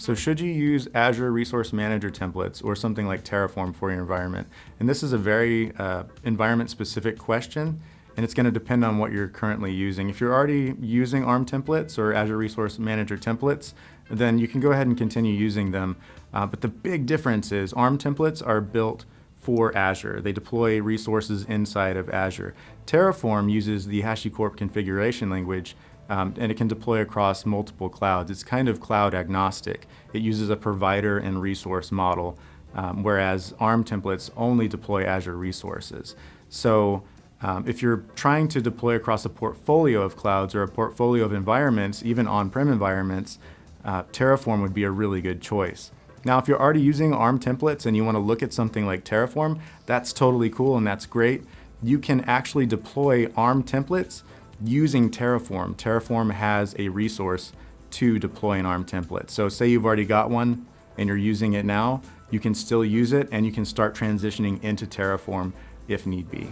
So should you use Azure Resource Manager templates or something like Terraform for your environment? And this is a very uh, environment-specific question, and it's going to depend on what you're currently using. If you're already using ARM templates or Azure Resource Manager templates, then you can go ahead and continue using them. Uh, but the big difference is ARM templates are built for Azure. They deploy resources inside of Azure. Terraform uses the HashiCorp configuration language um, and it can deploy across multiple clouds. It's kind of cloud agnostic. It uses a provider and resource model, um, whereas ARM templates only deploy Azure resources. So um, if you're trying to deploy across a portfolio of clouds or a portfolio of environments, even on-prem environments, uh, Terraform would be a really good choice. Now, if you're already using ARM templates and you want to look at something like Terraform, that's totally cool and that's great. You can actually deploy ARM templates using Terraform. Terraform has a resource to deploy an ARM template. So say you've already got one and you're using it now, you can still use it and you can start transitioning into Terraform if need be.